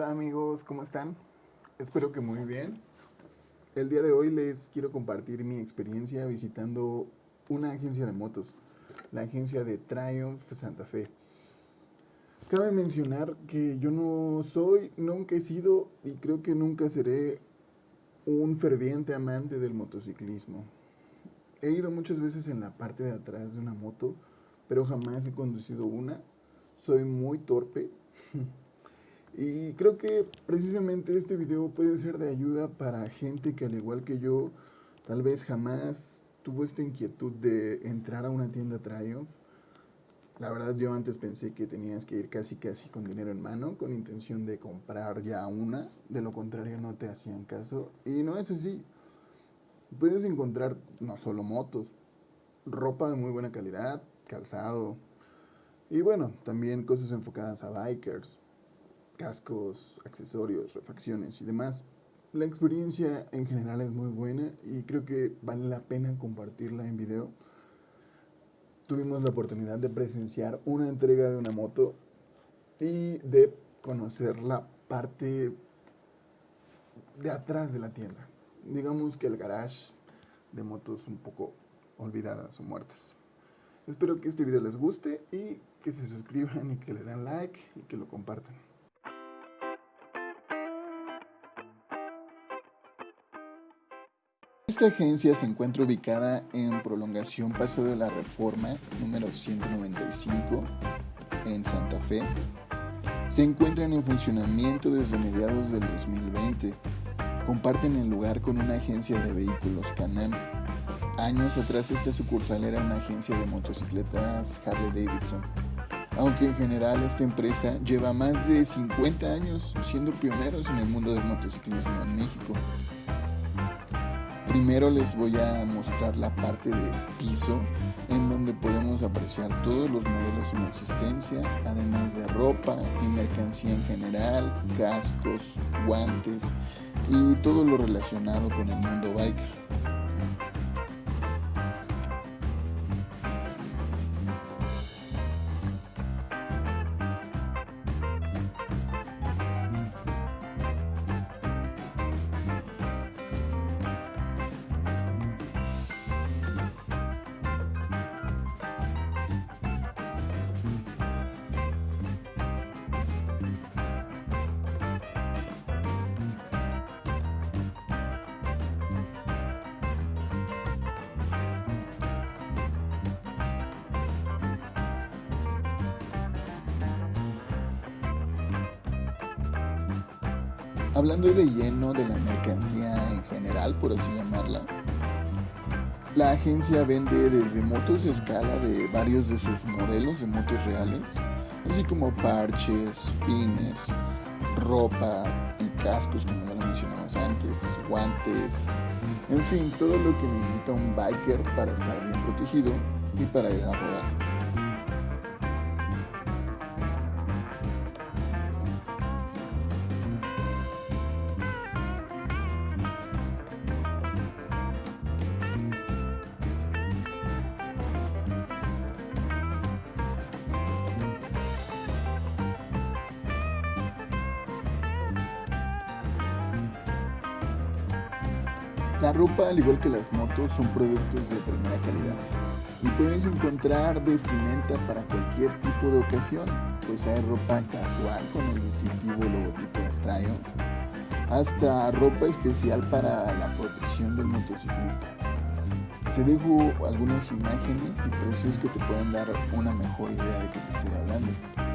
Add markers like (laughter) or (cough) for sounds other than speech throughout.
Hola amigos, ¿cómo están? Espero que muy bien. El día de hoy les quiero compartir mi experiencia visitando una agencia de motos, la agencia de Triumph Santa Fe. Cabe mencionar que yo no soy, nunca he sido y creo que nunca seré un ferviente amante del motociclismo. He ido muchas veces en la parte de atrás de una moto, pero jamás he conducido una. Soy muy torpe. (laughs) Y creo que precisamente este video puede ser de ayuda para gente que al igual que yo, tal vez jamás tuvo esta inquietud de entrar a una tienda Triumph. La verdad yo antes pensé que tenías que ir casi casi con dinero en mano, con intención de comprar ya una, de lo contrario no te hacían caso. Y no es así. Puedes encontrar no solo motos, ropa de muy buena calidad, calzado, y bueno, también cosas enfocadas a bikers, cascos, accesorios, refacciones y demás. La experiencia en general es muy buena y creo que vale la pena compartirla en video. Tuvimos la oportunidad de presenciar una entrega de una moto y de conocer la parte de atrás de la tienda. Digamos que el garage de motos un poco olvidadas o muertas. Espero que este video les guste y que se suscriban y que le den like y que lo compartan. Esta agencia se encuentra ubicada en prolongación Paso de la Reforma número 195 en Santa Fe. Se encuentran en funcionamiento desde mediados del 2020. Comparten el lugar con una agencia de vehículos Canam. Años atrás esta sucursal era una agencia de motocicletas Harley Davidson. Aunque en general esta empresa lleva más de 50 años siendo pioneros en el mundo del motociclismo en México. Primero les voy a mostrar la parte del piso en donde podemos apreciar todos los modelos en existencia, además de ropa y mercancía en general, cascos, guantes y todo lo relacionado con el mundo biker. Hablando de lleno de la mercancía en general, por así llamarla, la agencia vende desde motos a escala de varios de sus modelos de motos reales, así como parches, pines, ropa y cascos, como ya lo mencionamos antes, guantes, en fin, todo lo que necesita un biker para estar bien protegido y para ir a rodar. La ropa, al igual que las motos, son productos de primera calidad y puedes encontrar vestimenta para cualquier tipo de ocasión, pues hay ropa casual con el distintivo logotipo de Triumph, hasta ropa especial para la protección del motociclista. Te dejo algunas imágenes y precios que te pueden dar una mejor idea de qué te estoy hablando.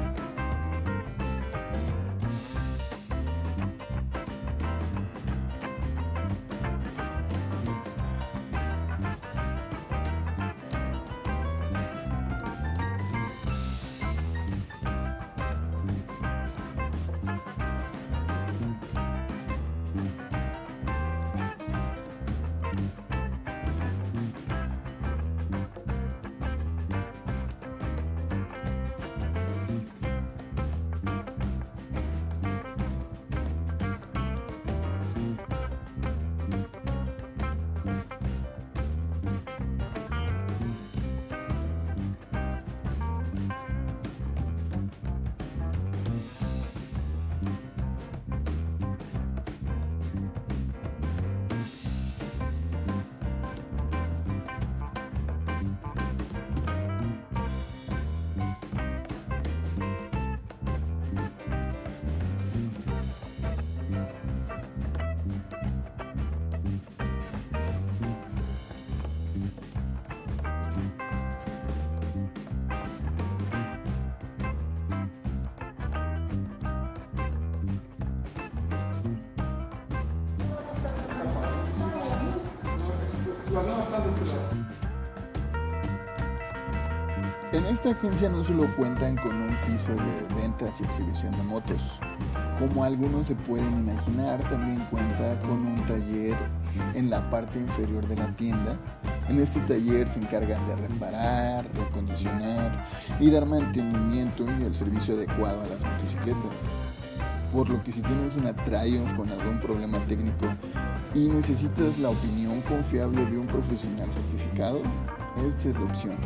En esta agencia no solo cuentan con un piso de ventas y exhibición de motos, como algunos se pueden imaginar, también cuenta con un taller en la parte inferior de la tienda. En este taller se encargan de reparar, recondicionar y dar mantenimiento y el servicio adecuado a las motocicletas. Por lo que si tienes una Triumph con algún problema técnico y necesitas la opinión confiable de un profesional certificado, esta es la opción.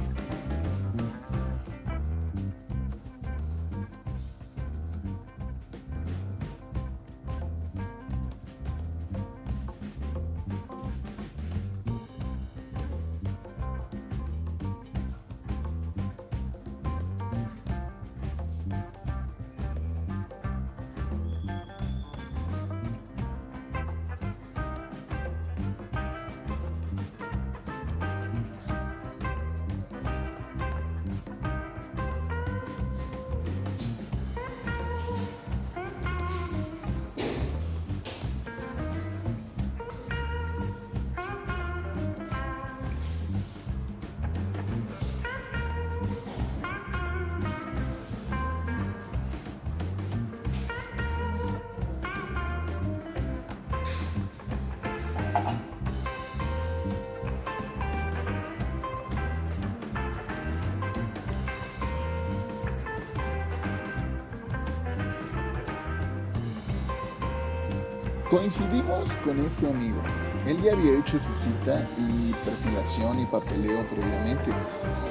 Coincidimos con este amigo. Él ya había hecho su cita y perfilación y papeleo previamente.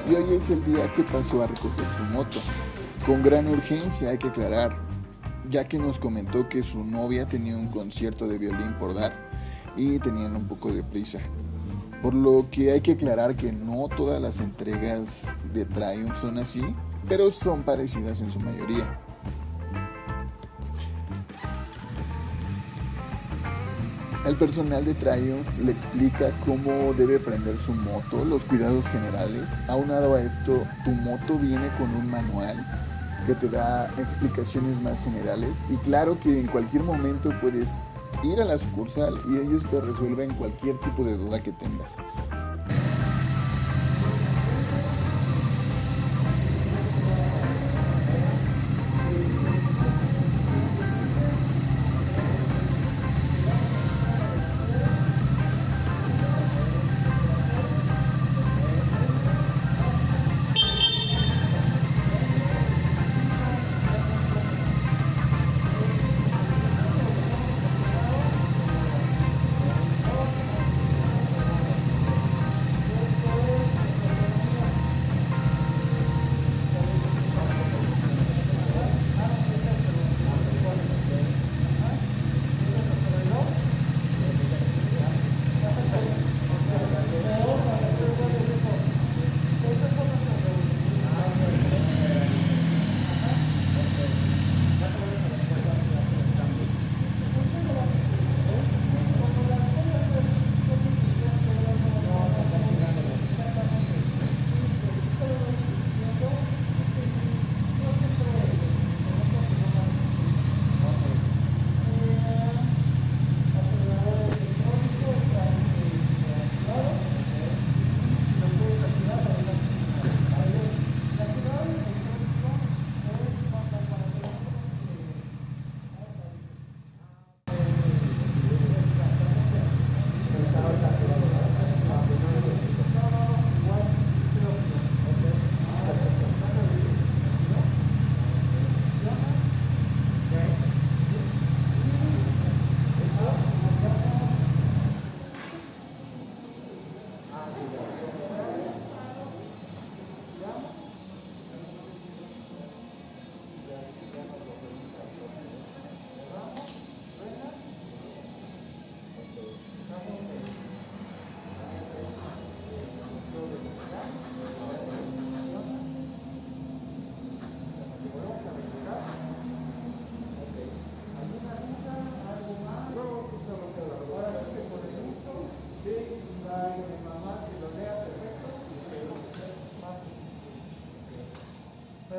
Y hoy es el día que pasó a recoger su moto. Con gran urgencia hay que aclarar, ya que nos comentó que su novia tenía un concierto de violín por dar y tenían un poco de prisa. Por lo que hay que aclarar que no todas las entregas de Triumph son así, pero son parecidas en su mayoría. El personal de Triumph le explica cómo debe prender su moto, los cuidados generales. Aunado a esto, tu moto viene con un manual que te da explicaciones más generales y claro que en cualquier momento puedes ir a la sucursal y ellos te resuelven cualquier tipo de duda que tengas.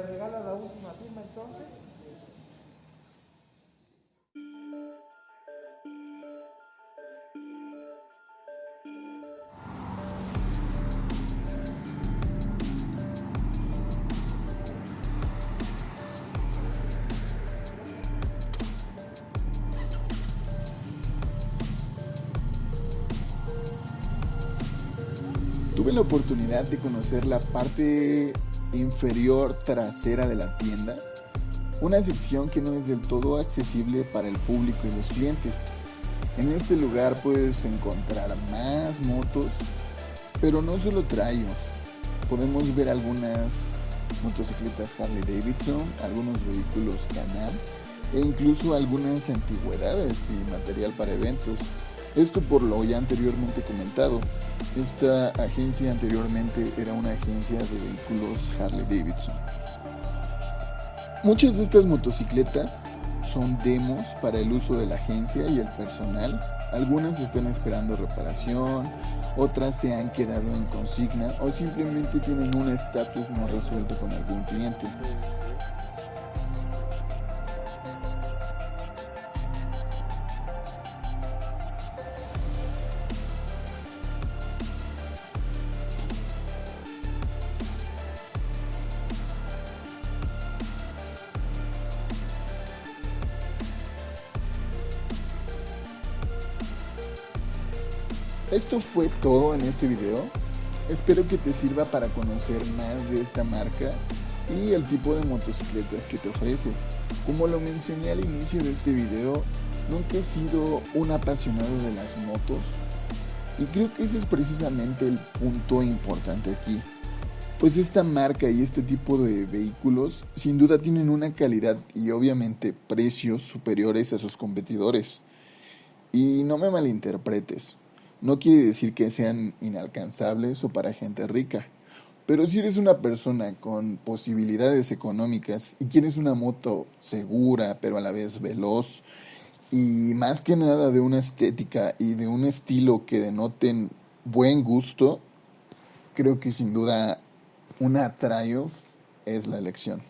Regala la última firma entonces? tuve la oportunidad de conocer la parte inferior trasera de la tienda, una sección que no es del todo accesible para el público y los clientes. En este lugar puedes encontrar más motos, pero no solo Triumph. Podemos ver algunas motocicletas Harley Davidson, algunos vehículos Can-Am e incluso algunas antigüedades y material para eventos. Esto por lo ya anteriormente comentado. Esta agencia anteriormente era una agencia de vehículos Harley Davidson. Muchas de estas motocicletas son demos para el uso de la agencia y el personal. Algunas están esperando reparación, otras se han quedado en consigna o simplemente tienen un estatus no resuelto con algún cliente. Esto fue todo en este video. Espero que te sirva para conocer más de esta marca y el tipo de motocicletas que te ofrece. Como lo mencioné al inicio de este video, nunca he sido un apasionado de las motos y creo que ese es precisamente el punto importante aquí. Pues esta marca y este tipo de vehículos sin duda tienen una calidad y obviamente precios superiores a sus competidores. Y no me malinterpretes, no quiere decir que sean inalcanzables o para gente rica. Pero si eres una persona con posibilidades económicas y quieres una moto segura, pero a la vez veloz, y más que nada de una estética y de un estilo que denoten buen gusto, creo que sin duda una Triumph es la elección.